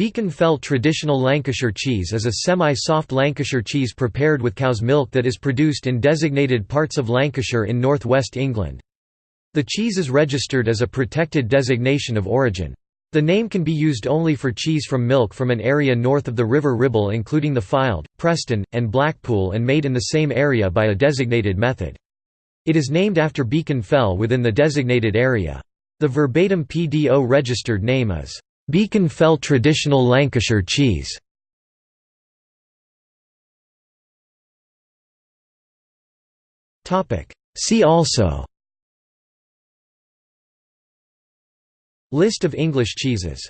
Beacon Fell traditional Lancashire cheese is a semi-soft Lancashire cheese prepared with cow's milk that is produced in designated parts of Lancashire in north-west England. The cheese is registered as a protected designation of origin. The name can be used only for cheese from milk from an area north of the River Ribble including the Fylde, Preston, and Blackpool and made in the same area by a designated method. It is named after Beacon Fell within the designated area. The verbatim PDO registered name is Beacon Fell traditional Lancashire cheese. See also. List of English cheeses